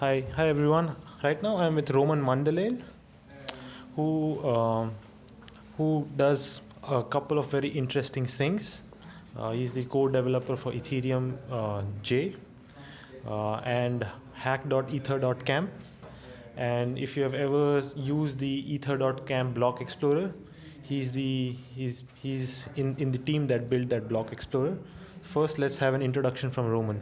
Hi, hi everyone. Right now I'm with Roman Mandeleil, who um, who does a couple of very interesting things. Uh, he's the co-developer for Ethereum uh, J uh, and hack.ether.camp. And if you have ever used the ether.camp block explorer, he's the he's he's in, in the team that built that block explorer. First, let's have an introduction from Roman.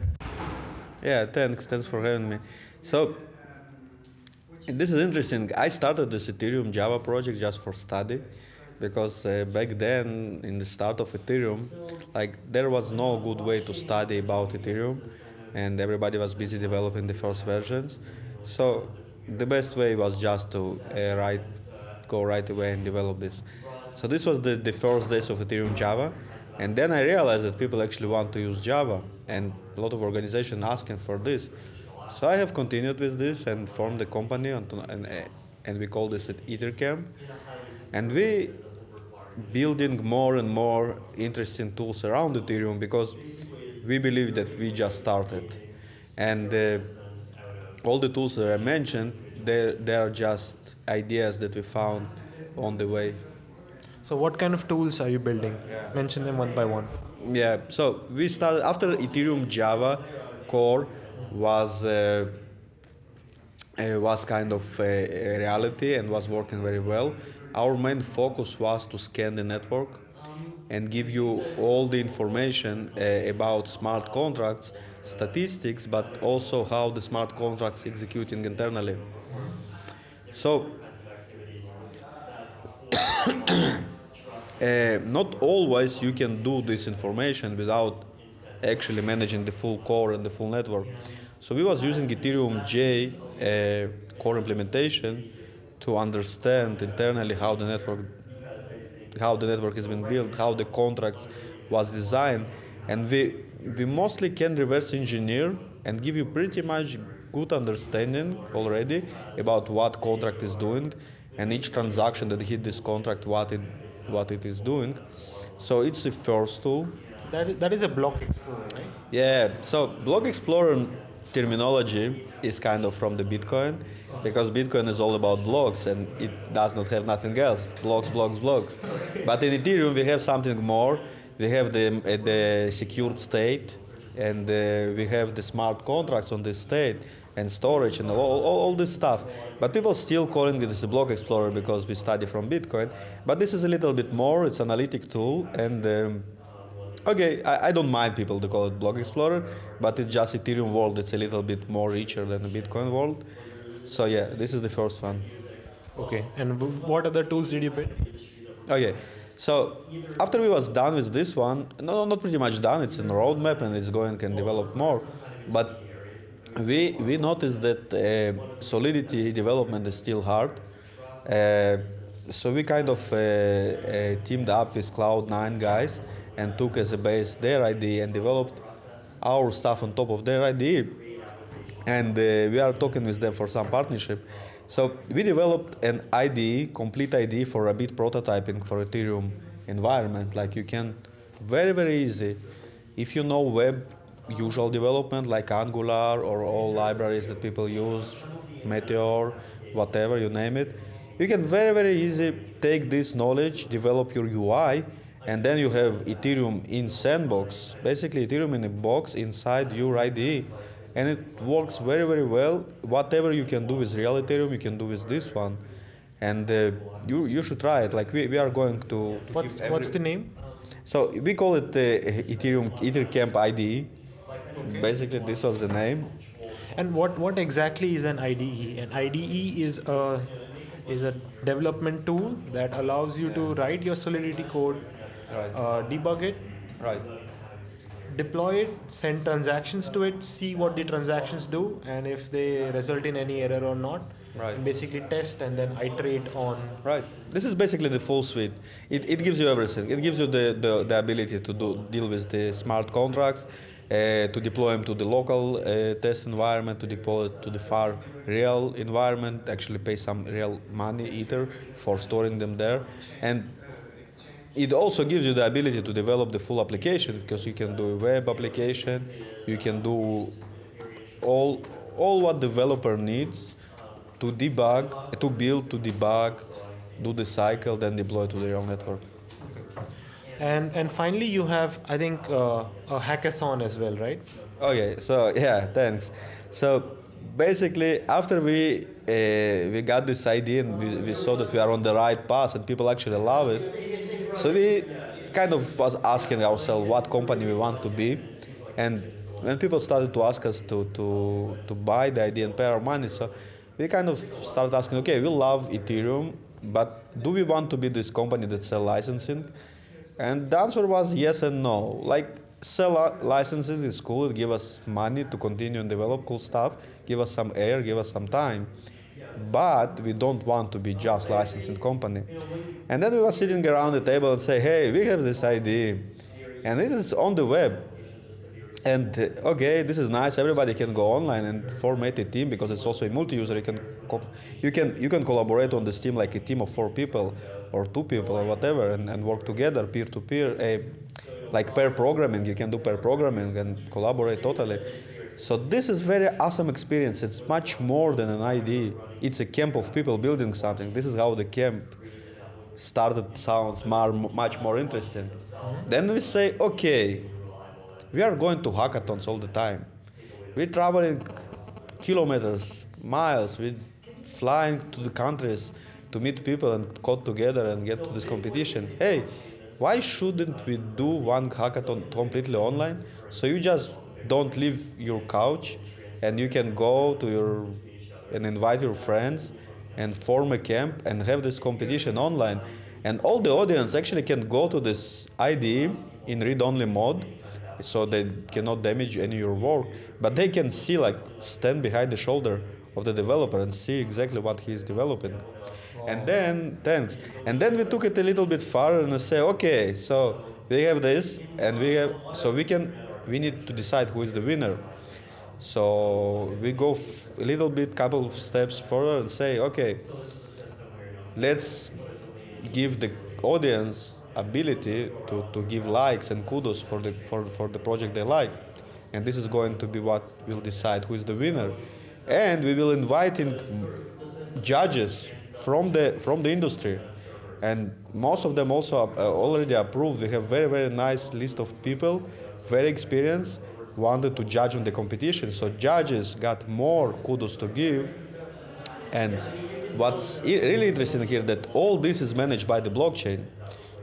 Yeah, thanks. Thanks for having me. So, this is interesting. I started this Ethereum Java project just for study because uh, back then, in the start of Ethereum, like there was no good way to study about Ethereum, and everybody was busy developing the first versions. So, the best way was just to uh, write, go right away and develop this. So this was the, the first days of Ethereum Java, and then I realized that people actually want to use Java, and a lot of organizations asking for this. So I have continued with this and formed a company, and, and, and we call this EtherCamp. And we building more and more interesting tools around Ethereum because we believe that we just started. And uh, all the tools that I mentioned, they, they are just ideas that we found on the way. So, what kind of tools are you building? Mention them one by one. Yeah, so we started after Ethereum Java core was uh, uh, was kind of a, reality and was working very well. Our main focus was to scan the network and give you all the information uh, about smart contracts, statistics, but also how the smart contracts executing internally. So. Uh, not always you can do this information without actually managing the full core and the full network. So we was using Ethereum J uh, core implementation to understand internally how the network how the network has been built, how the contract was designed, and we we mostly can reverse engineer and give you pretty much good understanding already about what contract is doing and each transaction that hit this contract what it what it is doing. So it's the first tool. That is, that is a block explorer, right? Yeah. So block explorer terminology is kind of from the Bitcoin because Bitcoin is all about blocks and it does not have nothing else. Blocks, blocks, blocks. But in Ethereum we have something more. We have the, uh, the secured state and uh, we have the smart contracts on this state and storage and all, all, all, this stuff. But people still calling this a block explorer because we study from Bitcoin. But this is a little bit more, it's analytic tool and um, okay, I, I, don't mind people to call it block explorer, but it's just Ethereum world, it's a little bit more richer than the Bitcoin world. So yeah, this is the first one. Okay, and what other tools did you build? Okay, so after we was done with this one, no, not pretty much done, it's in roadmap and it's going and develop more, but we we noticed that uh, solidity development is still hard. Uh, so we kind of uh, uh teamed up with Cloud9 guys and took as a base their IDE and developed our stuff on top of their IDE. And uh, we are talking with them for some partnership. So we developed an IDE, complete IDE for rapid prototyping for Ethereum environment. Like you can very very easy, if you know web usual development like Angular or all libraries that people use, Meteor, whatever, you name it. You can very, very easy take this knowledge, develop your UI, and then you have Ethereum in sandbox, basically Ethereum in a box inside your IDE. And it works very, very well. Whatever you can do with real Ethereum, you can do with this one. And uh, you, you should try it. Like we, we are going to. What's, what's the name? So we call it uh, Ethereum EtherCamp IDE. Okay. Basically, this was the name. And what, what exactly is an IDE? An IDE is a is a development tool that allows you yeah. to write your Solidity code, right. uh, debug it, right. Deploy it, send transactions to it, see what the transactions do, and if they result in any error or not. Right. basically test and then iterate on. Right. This is basically the full suite. It, it gives you everything. It gives you the, the, the ability to do deal with the smart contracts uh, to deploy them to the local uh, test environment, to deploy it to the far real environment, actually pay some real money either for storing them there. And it also gives you the ability to develop the full application because you can do a web application, you can do all all what developer needs to debug, to build, to debug, do the cycle, then deploy to the real network. And and finally, you have I think uh, a hackathon as well, right? Okay, so yeah, thanks. So basically, after we uh, we got this idea and we, we saw that we are on the right path and people actually love it, so we kind of was asking ourselves what company we want to be, and when people started to ask us to to to buy the idea and pay our money, so we kind of started asking, okay, we love Ethereum, but do we want to be this company that sell licensing? And the answer was yes and no. Like sell licenses is cool, it give us money to continue and develop cool stuff, give us some air, give us some time. But we don't want to be just licensing company. And then we were sitting around the table and say, hey, we have this idea, and it is on the web. And uh, okay, this is nice. Everybody can go online and format a team because it's also a multi-user. You can you can you can collaborate on this team like a team of four people or two people or whatever, and, and work together peer to peer. A like pair programming, you can do pair programming and collaborate totally. So this is very awesome experience. It's much more than an ID. It's a camp of people building something. This is how the camp started. Sounds more, much more interesting. Mm-hmm. Then we say, okay we are going to hackathons all the time. We're traveling kilometers, miles. We're flying to the countries to meet people and code together and get to this competition. Hey, why shouldn't we do one hackathon completely online? So you just don't leave your couch and you can go to your and invite your friends and form a camp and have this competition online. And all the audience actually can go to this IDE in read-only mode so they cannot damage any of your work, but they can see like stand behind the shoulder of the developer and see exactly what he is developing. And then thanks. And then we took it a little bit farther and say, okay, so we have this, and we have so we can we need to decide who is the winner. So we go a little bit, couple of steps further and say, okay, let's give the audience ability to, to give likes and kudos for the, for, for the project they like. And this is going to be what will decide who is the winner. And we will invite in judges from the, from the industry. And most of them also uh, already approved. We have very, very nice list of people, very experienced, wanted to judge on the competition. So judges got more kudos to give. And what's really interesting here that all this is managed by the blockchain.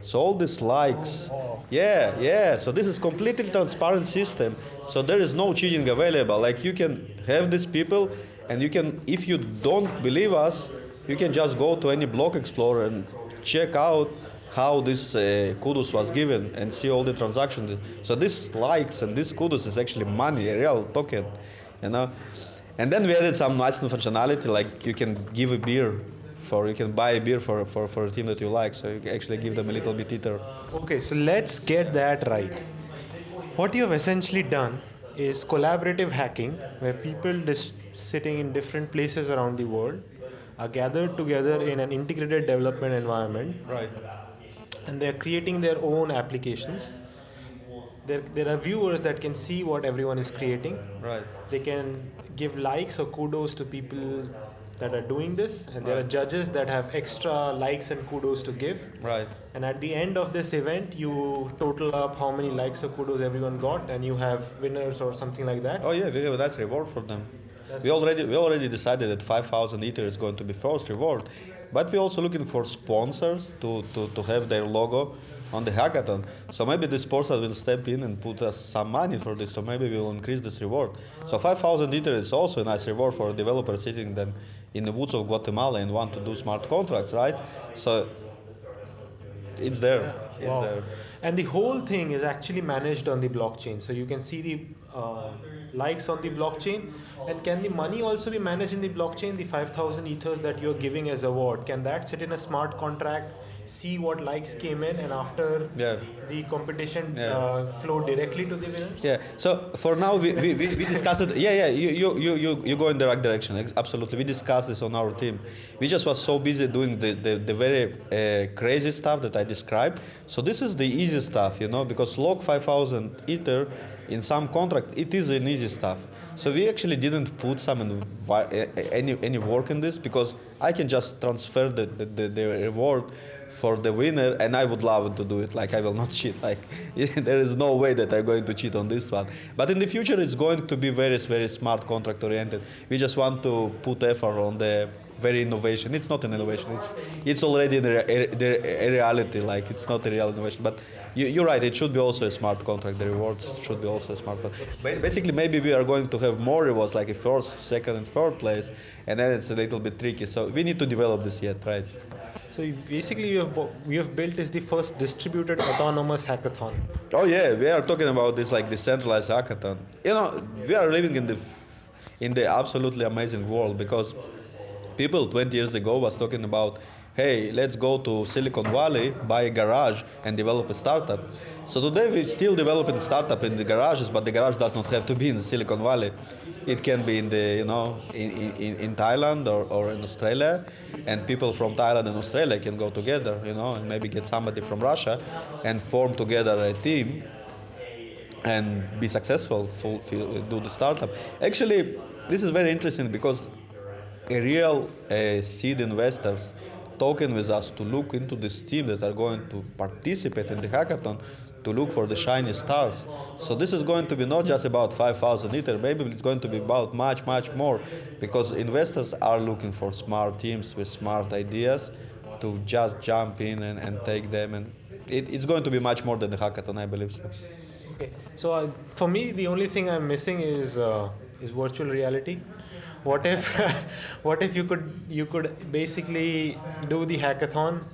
So all these likes, yeah, yeah. So this is completely transparent system. So there is no cheating available. Like you can have these people, and you can, if you don't believe us, you can just go to any block explorer and check out how this uh, kudos was given and see all the transactions. So this likes and this kudos is actually money, a real token, you know. And then we added some nice functionality, like you can give a beer for you can buy a beer for, for, for a team that you like. So you can actually give them a little bit either okay so let's get that right. What you have essentially done is collaborative hacking where people dis- sitting in different places around the world are gathered together in an integrated development environment. Right and they're creating their own applications there, there are viewers that can see what everyone is creating right they can give likes or kudos to people that are doing this, and there are judges that have extra likes and kudos to give. Right. And at the end of this event, you total up how many likes or kudos everyone got, and you have winners or something like that. Oh yeah, we have a nice reward for them. we already we already decided that 5,000 ether is going to be first reward, but we're also looking for sponsors to, to, to have their logo on the hackathon. So maybe the sponsor will step in and put us some money for this. So maybe we will increase this reward. So 5,000 ether is also a nice reward for a developer sitting then in the woods of Guatemala and want to do smart contracts, right? So it's there. It's wow. there. And the whole thing is actually managed on the blockchain. So you can see the uh, likes on the blockchain. And can the money also be managed in the blockchain? The 5,000 ethers that you're giving as award, can that sit in a smart contract? See what likes came in, and after Yeah. the competition Yeah. uh, flow directly to the winners. Yeah. So for now, we, we, we, we discussed it. Yeah, yeah. You, you, you, you, you go in the right direction. Absolutely. We discussed this on our team. We just was so busy doing the, the, the very uh, crazy stuff that I described. So this is the easy stuff, you know, because log 5000 ether in some contract, it is an easy stuff. So we actually didn't put some any, any work in this because I can just transfer the, the, the, the reward for the winner and I would love to do it. Like I will not cheat. Like there is no way that I'm going to cheat on this one. But in the future it's going to be very, very smart contract oriented. We just want to put effort on the very innovation. It's not an innovation. It's it's already a, the, reality. Like it's not a real innovation. But you, you're right. It should be also a smart contract. The rewards should be also a smart. But basically, maybe we are going to have more rewards, like a first, second, and third place, and then it's a little bit tricky. So we need to develop this yet, right? So basically, you have you have built is the first distributed autonomous hackathon. Oh yeah, we are talking about this like decentralized hackathon. You know, we are living in the in the absolutely amazing world because people 20 years ago was talking about hey let's go to silicon valley buy a garage and develop a startup. So today we're still developing startup in the garages but the garage does not have to be in silicon valley. It can be in the you know in, in, in thailand or, or in australia. And people from thailand and australia can go together you know and maybe get somebody from russia and form together a team and be successful, full, do the startup. Actually, this is very interesting because a real uh, seed investors talking with us to look into this team that are going to participate in the hackathon to look for the shiny stars. So this is going to be not just about 5,000 ether, maybe it's going to be about much, much more because investors are looking for smart teams with smart ideas to just jump in and, and take them. And it, it's going to be much more than the hackathon, I believe so. Okay. So uh, for me, the only thing I'm missing is uh, is virtual reality. What if what if you could you could basically do the hackathon,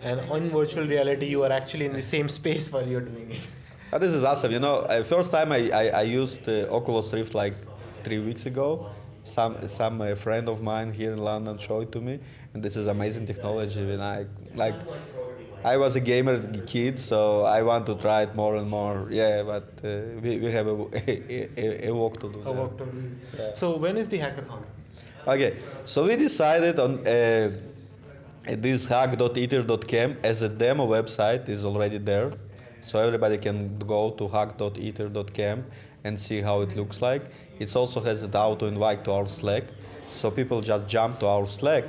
and on virtual reality you are actually in the same space while you're doing it. Oh, this is awesome. You know, uh, first time I, I, I used uh, Oculus Rift like three weeks ago. Some some uh, friend of mine here in London showed it to me, and this is amazing technology. And I like, I was a gamer kid, so I want to try it more and more. Yeah, but uh, we, we have a, a, a, a work to do. I there. worked on- So when is the hackathon? Okay, so we decided on uh, this hack.ether.camp as a demo website is already there. So everybody can go to hack.ether.camp and see how it looks like. It also has an auto invite to our Slack. So people just jump to our Slack.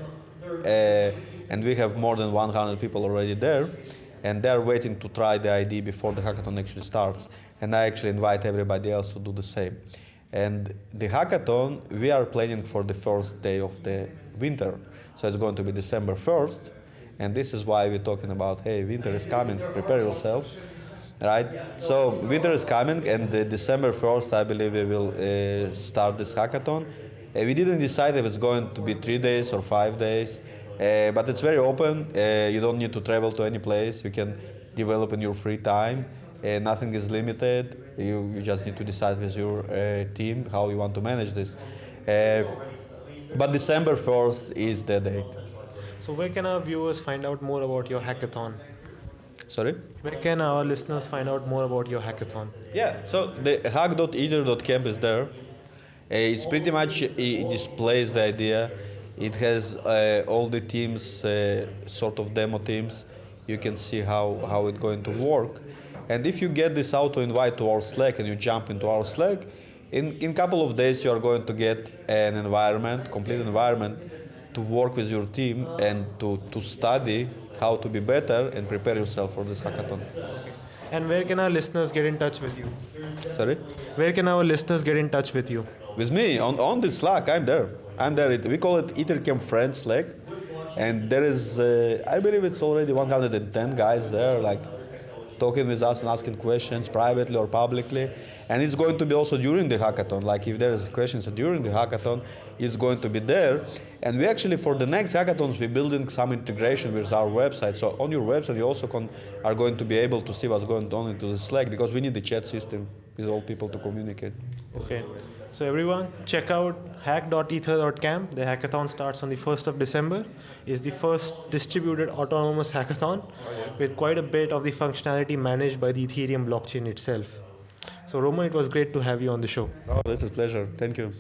Uh, and we have more than 100 people already there. And they're waiting to try the ID before the hackathon actually starts. And I actually invite everybody else to do the same. And the hackathon, we are planning for the first day of the winter. So it's going to be December 1st. And this is why we're talking about, hey, winter is coming, prepare yourself. Right? So winter is coming, and the December 1st, I believe we will uh, start this hackathon. We didn't decide if it's going to be three days or five days, uh, but it's very open. Uh, you don't need to travel to any place. You can develop in your free time. Uh, nothing is limited. You, you just need to decide with your uh, team how you want to manage this. Uh, but December 1st is the date. So where can our viewers find out more about your hackathon? Sorry? Where can our listeners find out more about your hackathon? Yeah, so the hack.ether.camp is there. Uh, it's pretty much, it displays the idea. It has uh, all the teams, uh, sort of demo teams. You can see how, how it's going to work. And if you get this auto invite to our Slack and you jump into our Slack, in in couple of days you are going to get an environment, complete environment, to work with your team and to, to study how to be better and prepare yourself for this hackathon. And where can our listeners get in touch with you? Sorry? Where can our listeners get in touch with you? With me on, on the Slack, I'm there. I'm there. It, we call it Ethercamp Friends Slack, and there is, uh, I believe it's already 110 guys there, like talking with us and asking questions privately or publicly. And it's going to be also during the hackathon. Like if there is questions during the hackathon, it's going to be there. And we actually for the next hackathons we're building some integration with our website. So on your website you also are going to be able to see what's going on into the Slack because we need the chat system with all people to communicate. Okay. So everyone, check out hack.ether.camp. The hackathon starts on the 1st of December. It's the first distributed autonomous hackathon oh, with quite a bit of the functionality managed by the Ethereum blockchain itself. So Roman, it was great to have you on the show. Oh, this is a pleasure. Thank you.